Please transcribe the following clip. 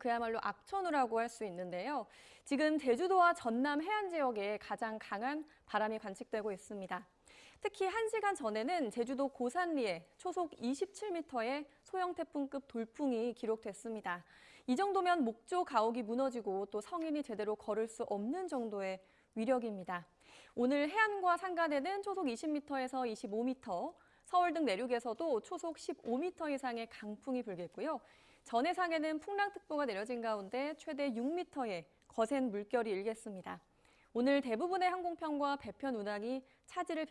그야말로 악천후라고 할 수 있는데요. 지금 제주도와 전남 해안 지역에 가장 강한 바람이 관측되고 있습니다. 특히 1시간 전에는 제주도 고산리에 초속 27m의 소형 태풍급 돌풍이 기록됐습니다. 이 정도면 목조 가옥이 무너지고 또 성인이 제대로 걸을 수 없는 정도의 위력입니다. 오늘 해안과 산간에는 초속 20m에서 25m, 서울 등 내륙에서도 초속 15m 이상의 강풍이 불겠고요. 전해상에는 풍랑특보가 내려진 가운데 최대 6m의 거센 물결이 일겠습니다. 오늘 대부분의 항공편과 배편 운항이 차질을